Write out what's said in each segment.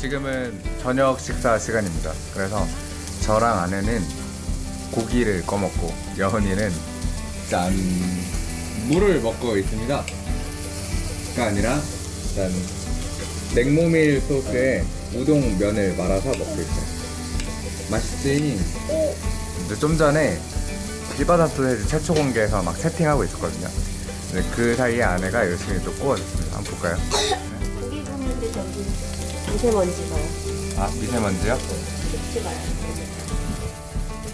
지금은 저녁 식사 시간입니다. 그래서 저랑 아내는 고기를 꺼먹고 여은이는 짠 물을 먹고 있습니다. 가 아니라 짠 냉모밀 소스에 우동 면을 말아서 먹고 있어요. 맛있지? 근데 좀 전에 길바다 소세지 최초 공개에서 막 세팅하고 있었거든요. 근데 그 사이에 아내가 열심히 또 구워줬습니다. 한번 볼까요? 고기 굽는데 저기 미세먼지 봐요. 아 미세먼지요? 찍지 마요.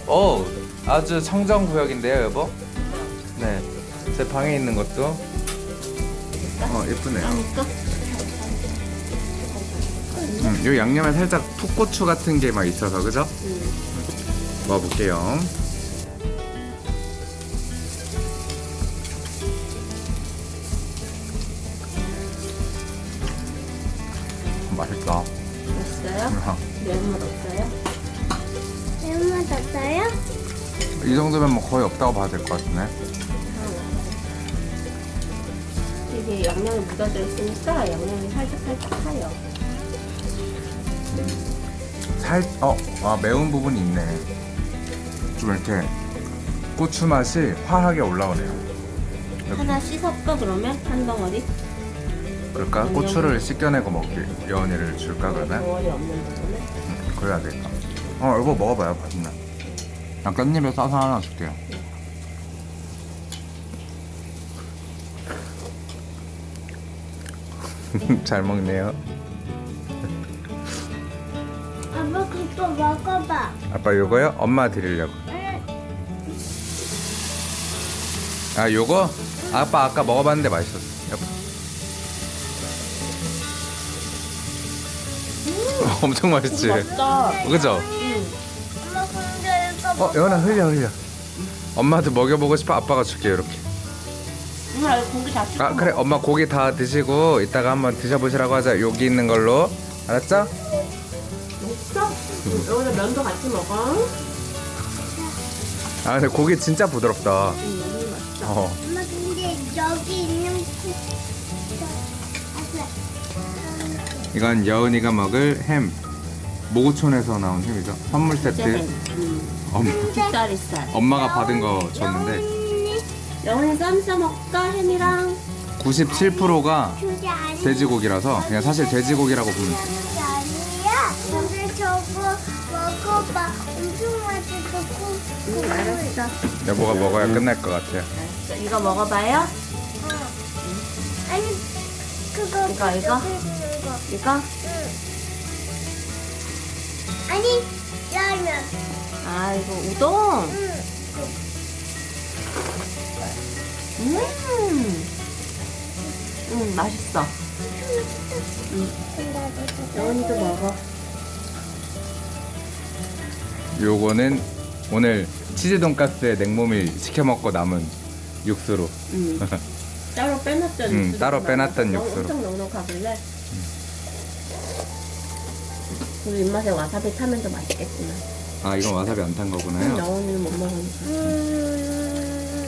오 아주 청정 구역인데요 여보 네 제 방에 있는 것도 어 예쁘네요 음, 요 양념에 살짝 풋고추 같은 게 막 있어서 그죠? 음. 먹어볼게요 맛있다 맛있어요? 매운맛 없어요? 매운맛 없어요? 이 정도면 뭐 거의 없다고 봐도 될것 같은데 이게 양념이 묻어져 있으니까 양념이 살짝 살짝 타요. 살, 어, 아, 매운 부분이 있네. 좀 이렇게 고추 맛이 화하게 올라오네요. 여기, 하나 씻었어 그러면 한 덩어리? 그럴까? 고추를 씻겨내고 먹기 여은이를 줄까 그러면? 음, 그래야 되겠다. 어, 이거 먹어봐요, 맛있네. 난 깻잎에 싸서 하나 줄게요. 잘 먹네요. 아빠 그거 먹어봐. 아빠 요거요? 엄마 드리려고. 응. 아, 요거? 아빠 아까 먹어봤는데 맛있었어. 엄청 맛있지? 맛있다. 그죠? 응. 엄마 어, 여은아 흘려 흘려. 엄마한테 먹여보고 싶어. 아빠가 줄게 이렇게. 누나 이거 고기 다 씻어 아 그래, 엄마 고기 다 드시고 이따가 한번 드셔보시라고 하자. 여기 있는 걸로. 알았죠? 먹어? 여기다 면도 같이 먹어. 아 근데 고기 진짜 부드럽다. 응, 맛있다. 어. 엄마 근데 여기 있는 그 이건 여은이가 먹을 햄. 모구촌에서 나온 햄이죠. 선물 세트. 응. 엄마. 엄마가 받은 거 줬는데 영원히 쌈 싸먹까 햄이랑 97%가 그게 아니 돼지고기라서 그냥 사실 돼지고기라고 보면 돼. 그게 아니야. 근데 저거 먹어봐. 엄청 맛있고 응, 알았어. 여보가 먹어야 끝날 것 같아요. 알았어. 이거 먹어봐요. 아니 그거 이거, 이거? 이거? 응. 아니 라면. 아 이거 우동. 응. 음. 음 맛있어. 영원이도 먹어. 요거는 오늘 치즈 돈가스에 냉모밀 시켜 먹고 남은 육수로. 음. 따로 빼놨던 음, 따로 빼놨던 너무 육수로. 엄청 넉넉하길래. 우리 입맛에 와사비 타면 더 맛있겠지만. 아 이건 와사비 안 탄 거구나요. 영원이는 못 먹으니까. 음.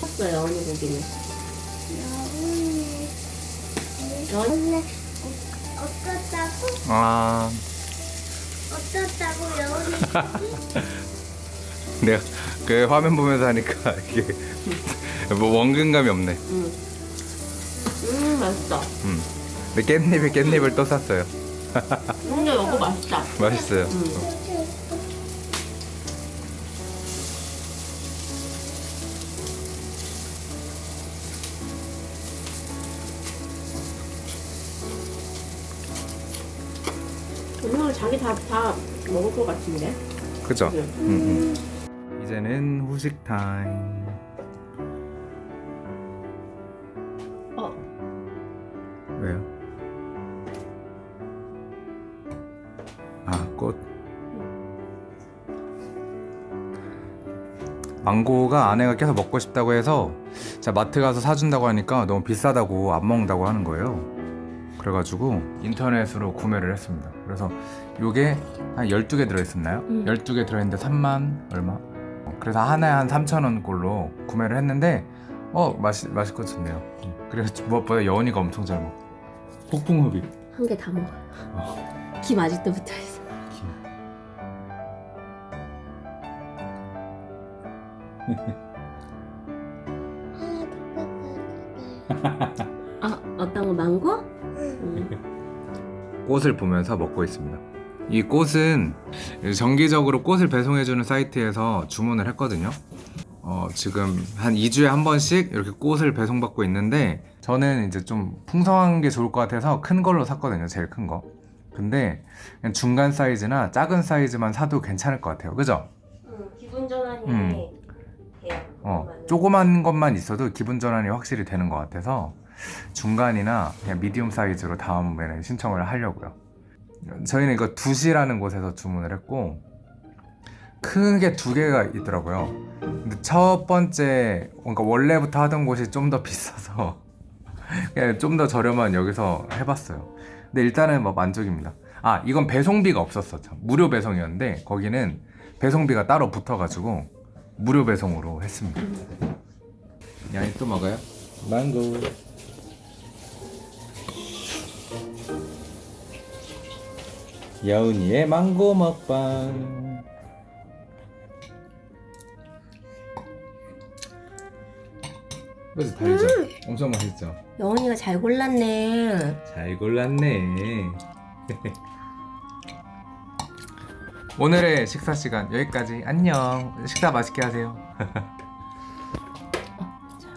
컸어 영원이 고기는. 영원이 원래 어떻다고? 아 어떻다고 여기 내가 그 화면 보면서 하니까 이게 뭐 원근감이 없네. 음. 음 맛있다. 음. 근데 깻잎에 깻잎을 또 샀어요. 근데 이거 맛있다. 맛있어요. 음. 오늘 자기 다, 다 먹을 것 같은데? 그죠? 네. 음, 음. 이제는 후식 타임. 왜요? 아, 꽃. 망고가 아내가 계속 먹고 싶다고 해서 제가 마트 가서 사준다고 하니까 너무 비싸다고 안 먹는다고 하는 거예요. 그래가지고 인터넷으로 구매를 했습니다. 그래서 요게 한 12개 들어있었나요? 음. 12개 들어있는데 3만 얼마? 어, 그래서 하나에 한 3,000원 꼴로 구매를 했는데 어 맛이 맛있고 좋네요. 그래서 무엇보다 여운이가 엄청 잘 먹어. 폭풍 흡입. 한 개 다 먹어요. 어. 김 아직도 붙어 있어. 아 어떤 거 망고? 음. 꽃을 보면서 먹고 있습니다. 이 꽃은 정기적으로 꽃을 배송해주는 사이트에서 주문을 했거든요. 어, 지금 한 2주에 한 번씩 이렇게 꽃을 배송받고 있는데 저는 이제 좀 풍성한 게 좋을 것 같아서 큰 걸로 샀거든요. 제일 큰 거. 근데 그냥 중간 사이즈나 작은 사이즈만 사도 괜찮을 것 같아요. 그죠? 음, 기분 전환이 음. 돼요. 어. 조그만 것만 있어도 기분 전환이 확실히 되는 것 같아서 중간이나 그냥 미디움 사이즈로 다음에는 신청을 하려고요. 저희는 이거 두시라는 곳에서 주문을 했고 크게 두 개가 있더라고요. 근데 첫 번째, 그러니까 원래부터 하던 곳이 좀 더 비싸서 그냥 좀 더 저렴한 여기서 해봤어요. 근데 일단은 뭐 만족입니다. 아, 이건 배송비가 없었어. 참. 무료 배송이었는데 거기는 배송비가 따로 붙어가지고 무료 배송으로 했습니다. 양이 또 먹어요? 망고. 여운이의 망고 먹방. 그래서 달죠? 엄청 맛있죠? 영원이가 잘 골랐네. 잘 골랐네. 오늘의 식사 시간 여기까지. 안녕. 식사 맛있게 하세요.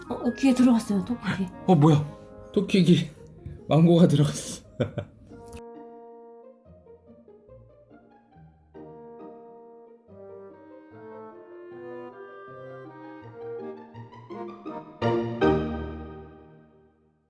어, 어, 귀에 들어갔어요, 토끼. 어 뭐야? 토끼기 망고가 들어갔어.